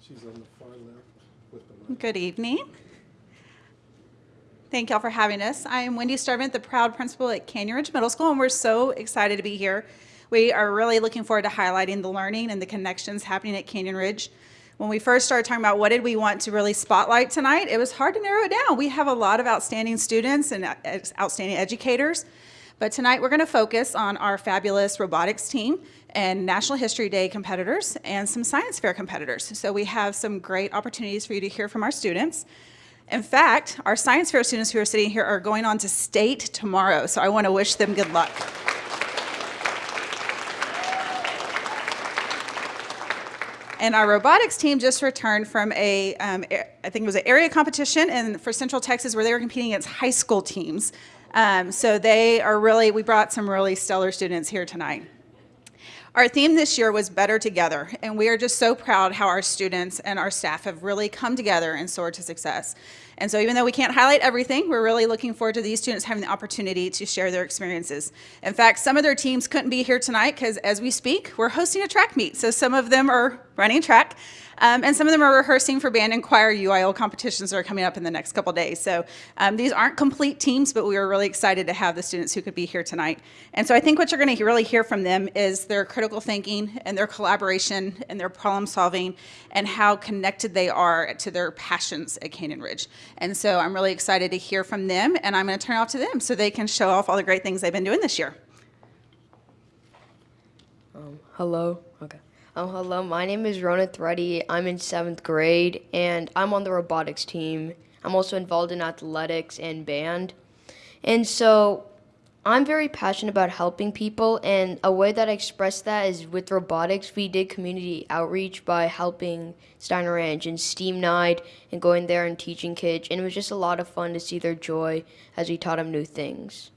She's on the far left with the mic. Good evening. Thank y'all for having us. I am Wendy Starvent, the proud principal at Canyon Ridge Middle School, and we're so excited to be here. We are really looking forward to highlighting the learning and the connections happening at Canyon Ridge. When we first started talking about what did we want to really spotlight tonight, it was hard to narrow it down. We have a lot of outstanding students and uh, outstanding educators, but tonight we're going to focus on our fabulous robotics team and National History Day competitors and some science fair competitors. So we have some great opportunities for you to hear from our students. In fact, our science fair students who are sitting here are going on to state tomorrow, so I want to wish them good luck. And our robotics team just returned from a, um, I think it was an area competition and for Central Texas where they were competing against high school teams. Um, so they are really, we brought some really stellar students here tonight. Our theme this year was Better Together, and we are just so proud how our students and our staff have really come together and soared to success. And so even though we can't highlight everything, we're really looking forward to these students having the opportunity to share their experiences. In fact, some of their teams couldn't be here tonight because as we speak, we're hosting a track meet. So some of them are running track. Um, and some of them are rehearsing for band and choir UIL competitions that are coming up in the next couple days. So um, these aren't complete teams, but we are really excited to have the students who could be here tonight. And so I think what you're going to really hear from them is their critical thinking and their collaboration and their problem solving and how connected they are to their passions at Canyon Ridge. And so I'm really excited to hear from them, and I'm going to turn it off to them so they can show off all the great things they've been doing this year. Um, hello. Okay. Um, hello, my name is Rona Threddy. I'm in seventh grade, and I'm on the robotics team. I'm also involved in athletics and band. And so I'm very passionate about helping people, and a way that I express that is with robotics. We did community outreach by helping Steiner Ranch and STEAM Night and going there and teaching kids, and it was just a lot of fun to see their joy as we taught them new things.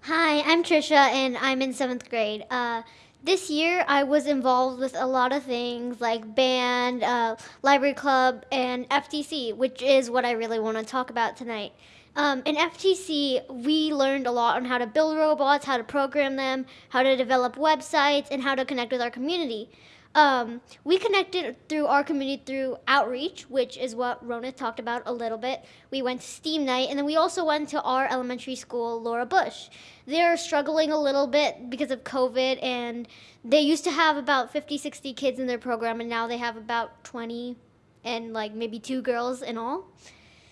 Hi, I'm Trisha, and I'm in seventh grade. Uh, this year, I was involved with a lot of things like band, uh, library club, and FTC, which is what I really want to talk about tonight. Um, in FTC, we learned a lot on how to build robots, how to program them, how to develop websites, and how to connect with our community. Um, we connected through our community through outreach, which is what Rona talked about a little bit. We went to STEAM night, and then we also went to our elementary school, Laura Bush. They're struggling a little bit because of COVID, and they used to have about 50, 60 kids in their program, and now they have about 20 and like maybe two girls in all.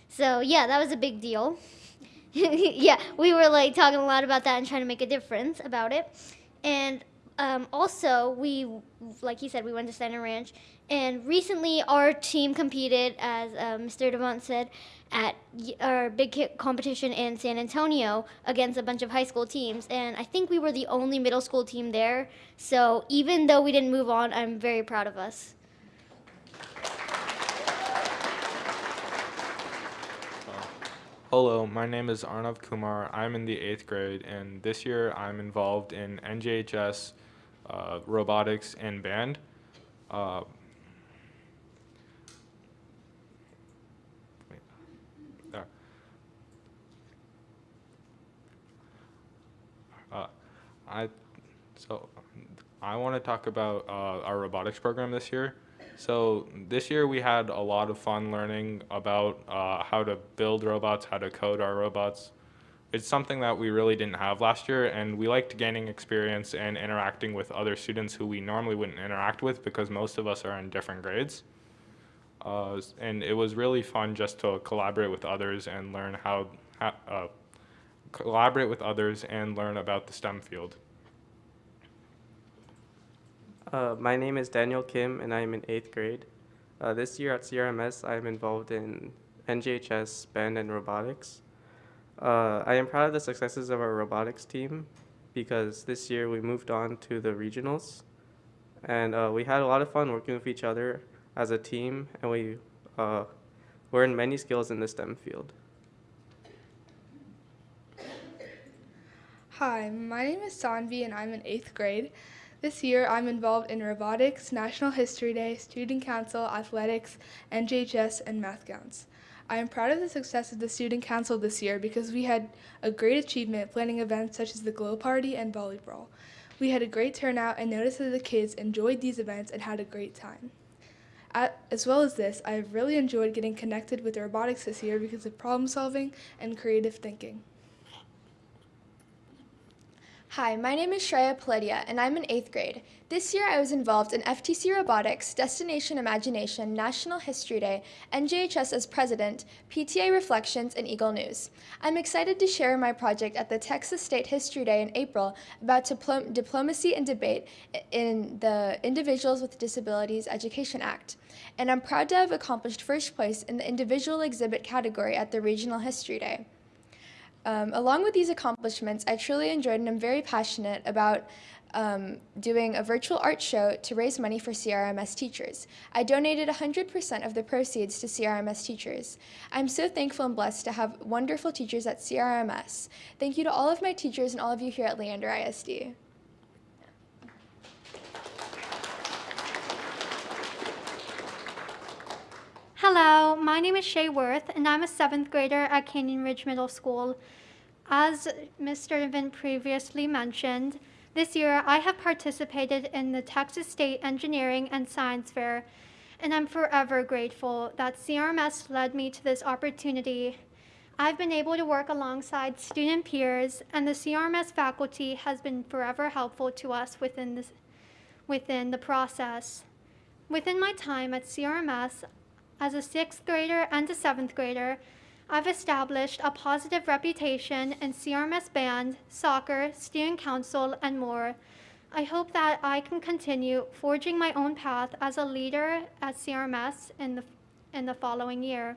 So yeah, that was a big deal. yeah, we were like talking a lot about that and trying to make a difference about it. And um, also, we, like he said, we went to Steiner Ranch, and recently our team competed, as uh, Mr. Devant said, at our big competition in San Antonio against a bunch of high school teams, and I think we were the only middle school team there. So even though we didn't move on, I'm very proud of us. Hello, my name is Arnav Kumar. I'm in the eighth grade, and this year I'm involved in NJHS uh, robotics and band. Uh, uh, I I want to talk about uh, our robotics program this year. So this year we had a lot of fun learning about uh, how to build robots, how to code our robots, it's something that we really didn't have last year, and we liked gaining experience and interacting with other students who we normally wouldn't interact with because most of us are in different grades. Uh, and it was really fun just to collaborate with others and learn how, how uh, collaborate with others and learn about the STEM field. Uh, my name is Daniel Kim, and I'm in eighth grade. Uh, this year at CRMS, I'm involved in NJHS, band, and robotics. Uh, I am proud of the successes of our robotics team because this year we moved on to the regionals and uh, we had a lot of fun working with each other as a team and we uh, learned many skills in the STEM field. Hi, my name is Sanvi and I'm in 8th grade. This year I'm involved in robotics, National History Day, Student Council, athletics, NJHS, and math counts. I am proud of the success of the Student Council this year because we had a great achievement planning events such as the Glow Party and Volleyball. We had a great turnout and noticed that the kids enjoyed these events and had a great time. As well as this, I have really enjoyed getting connected with robotics this year because of problem solving and creative thinking. Hi, my name is Shreya Paledia, and I'm in eighth grade. This year I was involved in FTC Robotics, Destination Imagination, National History Day, NJHS as president, PTA Reflections, and Eagle News. I'm excited to share my project at the Texas State History Day in April about diplom- diplomacy and debate in the Individuals with Disabilities Education Act. And I'm proud to have accomplished first place in the individual exhibit category at the Regional History Day. Um, along with these accomplishments, I truly enjoyed and I'm very passionate about um, doing a virtual art show to raise money for CRMS teachers. I donated 100% of the proceeds to CRMS teachers. I'm so thankful and blessed to have wonderful teachers at CRMS. Thank you to all of my teachers and all of you here at Leander ISD. My name is Shay Worth, and I'm a seventh grader at Canyon Ridge Middle School. As Mr. Vin previously mentioned, this year I have participated in the Texas State Engineering and Science Fair, and I'm forever grateful that CRMS led me to this opportunity. I've been able to work alongside student peers, and the CRMS faculty has been forever helpful to us within, this, within the process. Within my time at CRMS, as a sixth grader and a seventh grader, I've established a positive reputation in CRMS band, soccer, student council, and more. I hope that I can continue forging my own path as a leader at CRMS in the, in the following year.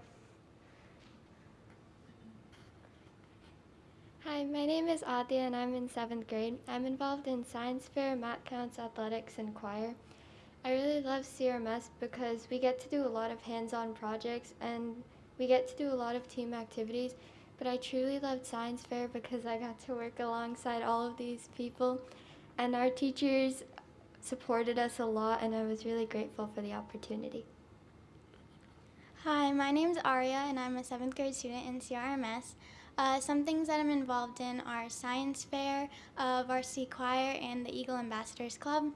Hi, my name is Adia and I'm in seventh grade. I'm involved in science fair, math counts, athletics, and choir. I really love CRMS because we get to do a lot of hands-on projects and we get to do a lot of team activities. But I truly loved science fair because I got to work alongside all of these people and our teachers supported us a lot and I was really grateful for the opportunity. Hi, my name is Aria, and I'm a seventh grade student in CRMS. Uh, some things that I'm involved in are science fair, uh, varsity choir, and the Eagle Ambassadors Club.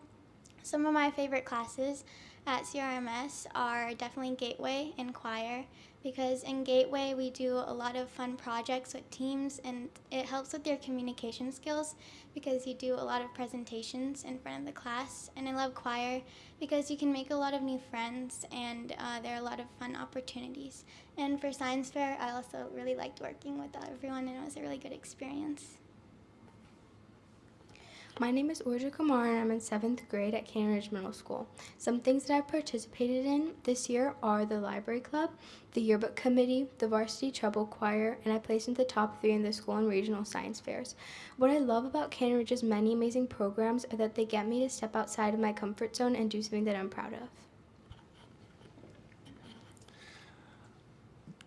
Some of my favorite classes at CRMS are definitely Gateway and choir because in Gateway we do a lot of fun projects with teams and it helps with your communication skills because you do a lot of presentations in front of the class. And I love choir because you can make a lot of new friends and uh, there are a lot of fun opportunities. And for science fair, I also really liked working with everyone and it was a really good experience. My name is Orja Kamar and I'm in seventh grade at Canyon Ridge Middle School. Some things that I've participated in this year are the library club, the yearbook committee, the varsity treble choir, and I placed in the top three in the school and regional science fairs. What I love about Canyon Ridge's many amazing programs are that they get me to step outside of my comfort zone and do something that I'm proud of.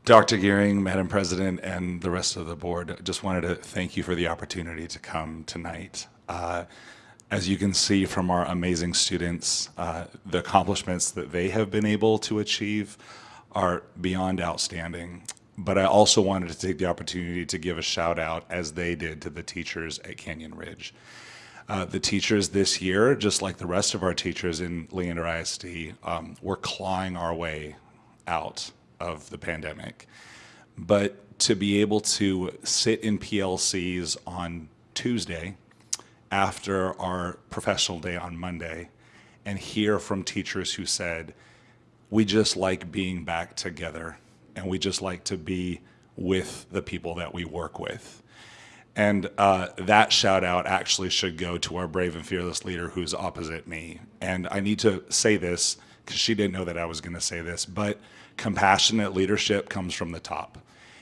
Dr. Gearing, Madam President, and the rest of the board, just wanted to thank you for the opportunity to come tonight. Uh, as you can see from our amazing students, uh, the accomplishments that they have been able to achieve are beyond outstanding. But I also wanted to take the opportunity to give a shout out, as they did, to the teachers at Canyon Ridge. Uh, the teachers this year, just like the rest of our teachers in Leander ISD, um, we're clawing our way out of the pandemic. But to be able to sit in PLCs on Tuesday after our professional day on Monday and hear from teachers who said, we just like being back together and we just like to be with the people that we work with. And uh, that shout out actually should go to our brave and fearless leader who's opposite me. And I need to say this because she didn't know that I was going to say this, but compassionate leadership comes from the top.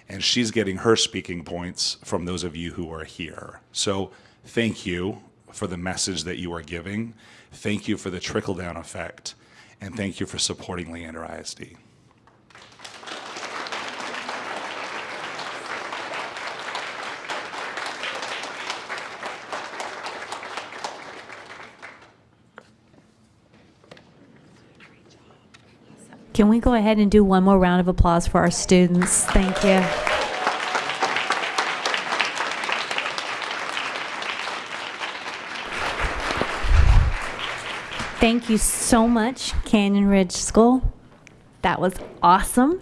And she's getting her speaking points from those of you who are here. So thank you for the message that you are giving. Thank you for the trickle down effect. And thank you for supporting Leander ISD. Can we go ahead and do one more round of applause for our students? Thank you. Thank you so much, Canyon Ridge School. That was awesome.